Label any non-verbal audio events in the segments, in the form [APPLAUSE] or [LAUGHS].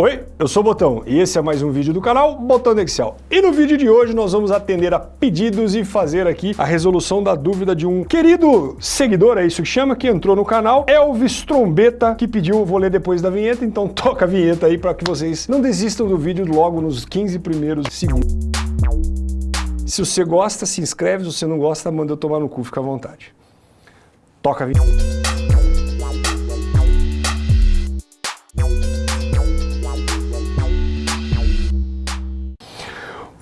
Oi, eu sou o Botão e esse é mais um vídeo do canal Botão do Excel. E no vídeo de hoje nós vamos atender a pedidos e fazer aqui a resolução da dúvida de um querido seguidor, é isso que chama, que entrou no canal, Elvis Trombeta, que pediu, vou ler depois da vinheta, então [LAUGHS] toca a vinheta aí para que vocês não desistam do vídeo logo nos 15 primeiros segundos. Se você gosta, se inscreve, se você não gosta, manda eu tomar no cu, fica à vontade. Toca a vinheta.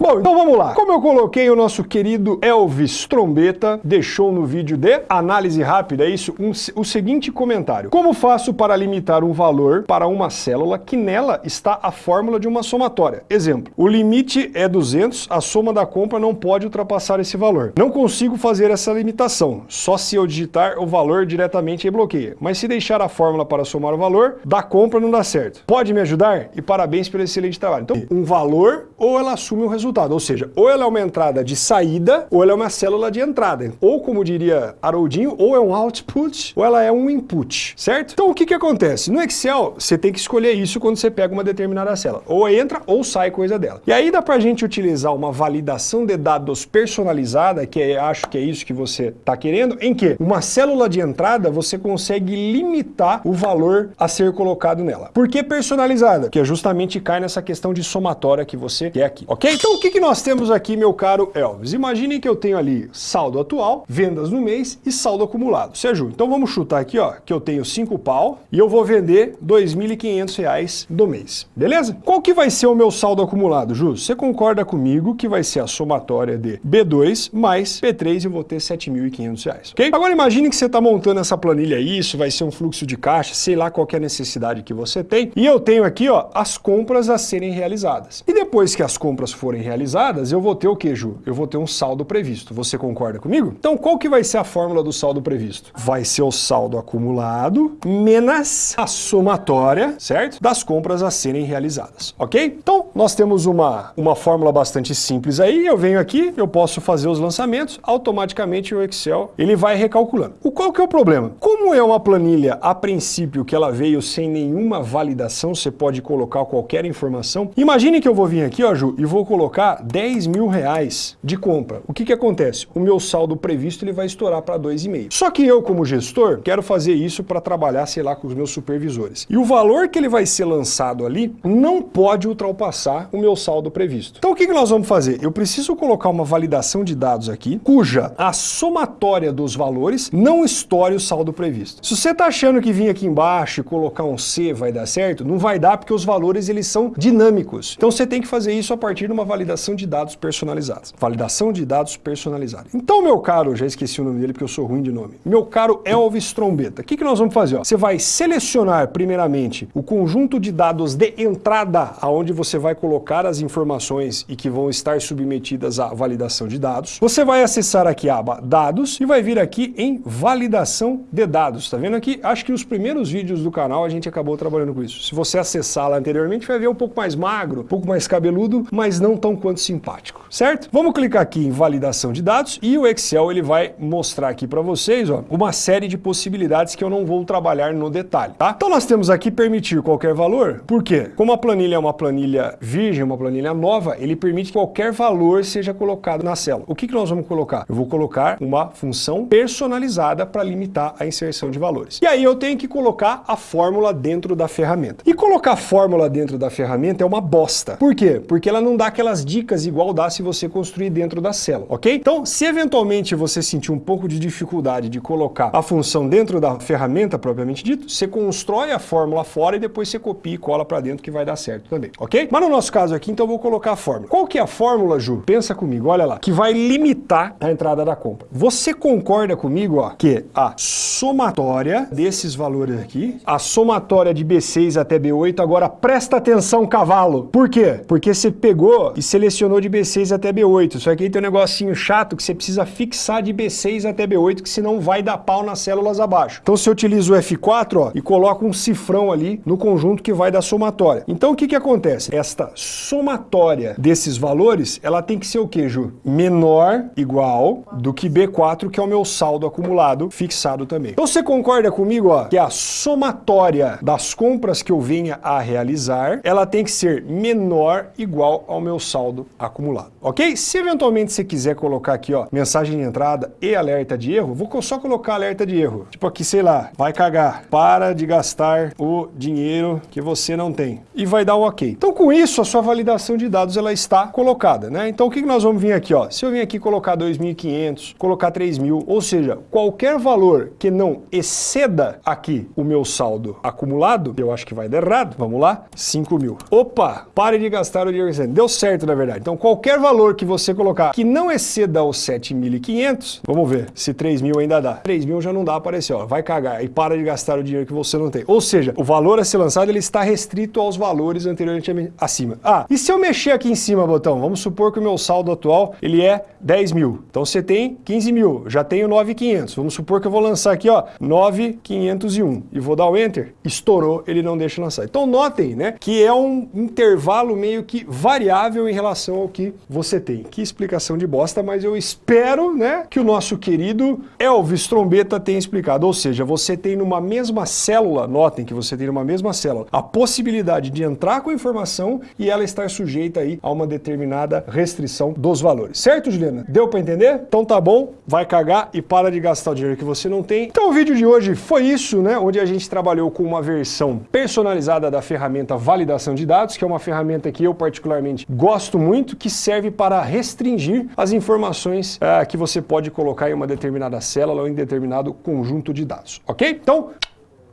Bom, então vamos lá. Como eu coloquei o nosso querido Elvis Trombeta, deixou no vídeo de análise rápida, é isso, um, o seguinte comentário. Como faço para limitar um valor para uma célula que nela está a fórmula de uma somatória? Exemplo, o limite é 200, a soma da compra não pode ultrapassar esse valor. Não consigo fazer essa limitação, só se eu digitar o valor diretamente e bloqueia. Mas se deixar a fórmula para somar o valor, da compra não dá certo. Pode me ajudar? E parabéns pelo excelente trabalho. Então, um valor ou ela assume o resultado resultado, ou seja, ou ela é uma entrada de saída, ou ela é uma célula de entrada. Ou, como diria Haroldinho, ou é um output, ou ela é um input, certo? Então, o que que acontece? No Excel, você tem que escolher isso quando você pega uma determinada célula. Ou entra, ou sai coisa dela. E aí dá pra gente utilizar uma validação de dados personalizada, que é, acho que é isso que você está querendo, em que uma célula de entrada, você consegue limitar o valor a ser colocado nela. Por que personalizada? Que é justamente cai nessa questão de somatória que você quer aqui, ok? Então, o que, que nós temos aqui, meu caro Elvis? Imagine que eu tenho ali saldo atual, vendas no mês e saldo acumulado. Ajuda? Então vamos chutar aqui, ó, que eu tenho 5 pau e eu vou vender R$ 2.500 do mês, beleza? Qual que vai ser o meu saldo acumulado, Jus? Você concorda comigo que vai ser a somatória de B2 mais P3 e eu vou ter R$ 7.500, ok? Agora imagine que você está montando essa planilha aí, isso vai ser um fluxo de caixa, sei lá qual é a necessidade que você tem, e eu tenho aqui, ó, as compras a serem realizadas. E depois que as compras forem realizadas, realizadas, eu vou ter o que, Ju? Eu vou ter um saldo previsto. Você concorda comigo? Então, qual que vai ser a fórmula do saldo previsto? Vai ser o saldo acumulado menos a somatória, certo? Das compras a serem realizadas, ok? Então, nós temos uma, uma fórmula bastante simples aí, eu venho aqui, eu posso fazer os lançamentos, automaticamente o Excel, ele vai recalculando. O qual que é o problema? Como é uma planilha, a princípio, que ela veio sem nenhuma validação, você pode colocar qualquer informação, imagine que eu vou vir aqui, ó, Ju, e vou colocar colocar 10 mil reais de compra, o que que acontece? O meu saldo previsto ele vai estourar para 2,5. Só que eu, como gestor, quero fazer isso para trabalhar, sei lá, com os meus supervisores. E o valor que ele vai ser lançado ali não pode ultrapassar o meu saldo previsto. Então o que que nós vamos fazer? Eu preciso colocar uma validação de dados aqui, cuja a somatória dos valores não estoure o saldo previsto. Se você está achando que vir aqui embaixo e colocar um C vai dar certo, não vai dar porque os valores eles são dinâmicos. Então você tem que fazer isso a partir de uma validação validação de dados personalizados. Validação de dados personalizados. Então, meu caro, já esqueci o nome dele porque eu sou ruim de nome. Meu caro Elvis Trombeta, o que, que nós vamos fazer? Você vai selecionar primeiramente o conjunto de dados de entrada, aonde você vai colocar as informações e que vão estar submetidas à validação de dados. Você vai acessar aqui a aba Dados e vai vir aqui em Validação de Dados. Tá vendo aqui? Acho que os primeiros vídeos do canal a gente acabou trabalhando com isso. Se você acessar lá anteriormente, vai ver um pouco mais magro, um pouco mais cabeludo, mas não tão quanto simpático, certo? Vamos clicar aqui em validação de dados e o Excel ele vai mostrar aqui para vocês ó, uma série de possibilidades que eu não vou trabalhar no detalhe, tá? Então nós temos aqui permitir qualquer valor, por quê? Como a planilha é uma planilha virgem, uma planilha nova, ele permite que qualquer valor seja colocado na célula. O que, que nós vamos colocar? Eu vou colocar uma função personalizada para limitar a inserção de valores. E aí eu tenho que colocar a fórmula dentro da ferramenta. E colocar a fórmula dentro da ferramenta é uma bosta. Por quê? Porque ela não dá aquelas dicas dicas igual dá se você construir dentro da célula, ok? Então, se eventualmente você sentir um pouco de dificuldade de colocar a função dentro da ferramenta propriamente dito, você constrói a fórmula fora e depois você copia e cola para dentro que vai dar certo também, ok? Mas no nosso caso aqui, então eu vou colocar a fórmula. Qual que é a fórmula, Ju? Pensa comigo, olha lá, que vai limitar a entrada da compra. Você concorda comigo, ó, que a somatória desses valores aqui, a somatória de B6 até B8, agora presta atenção, cavalo. Por quê? Porque você pegou e você selecionou de B6 até B8. Só que aí tem um negocinho chato que você precisa fixar de B6 até B8, que senão vai dar pau nas células abaixo. Então você utiliza o F4 ó, e coloca um cifrão ali no conjunto que vai dar somatória. Então o que, que acontece? Esta somatória desses valores, ela tem que ser o que, Ju? Menor, igual, do que B4, que é o meu saldo acumulado, fixado também. Então você concorda comigo ó, que a somatória das compras que eu venha a realizar, ela tem que ser menor, igual ao meu saldo acumulado, ok? Se eventualmente você quiser colocar aqui, ó, mensagem de entrada e alerta de erro, vou só colocar alerta de erro. Tipo aqui, sei lá, vai cagar, para de gastar o dinheiro que você não tem. E vai dar um ok. Então com isso, a sua validação de dados ela está colocada, né? Então o que nós vamos vir aqui, ó? Se eu vim aqui colocar 2.500, colocar 3.000, ou seja, qualquer valor que não exceda aqui o meu saldo acumulado, eu acho que vai dar errado, vamos lá, 5 mil. Opa, pare de gastar o dinheiro você Deu certo, na verdade. Então qualquer valor que você colocar que não exceda os 7.500, vamos ver se 3 mil ainda dá. 3 mil já não dá, aparecer, ó, vai cagar e para de gastar o dinheiro que você não tem. Ou seja, o valor a ser lançado ele está restrito aos valores anteriormente acima. Ah, e se eu mexer aqui em cima, botão, vamos supor que o meu saldo atual ele é 10 mil. Então você tem 15 mil, já tenho 9.500. Vamos supor que eu vou lançar aqui, ó, 9.501 e vou dar o Enter, estourou, ele não deixa lançar. Então notem, né, que é um intervalo meio que variável em relação ao que você tem. Que explicação de bosta, mas eu espero, né, que o nosso querido Elvis Trombeta tenha explicado. Ou seja, você tem numa mesma célula, notem que você tem numa mesma célula, a possibilidade de entrar com a informação e ela estar sujeita aí a uma determinada restrição dos valores. Certo, Juliana? Deu para entender? Então tá bom, vai cagar e para de gastar o dinheiro que você não tem. Então o vídeo de hoje foi isso, né, onde gente trabalhou com uma versão personalizada da ferramenta validação de dados, que é uma ferramenta que eu particularmente gosto muito, que serve para restringir as informações uh, que você pode colocar em uma determinada célula ou em determinado conjunto de dados, ok? Então,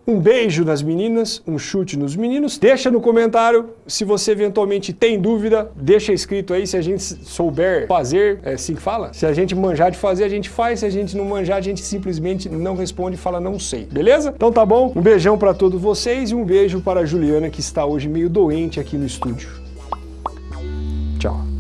um beijo nas meninas, um chute nos meninos. Deixa no comentário se você eventualmente tem dúvida, deixa escrito aí se a gente souber fazer, é assim que fala? Se a gente manjar de fazer, a gente faz, se a gente não manjar, a gente simplesmente não responde e fala não sei, beleza? Então tá bom, um beijão para todos vocês e um beijo para a Juliana que está hoje meio doente aqui no estúdio. Tchau.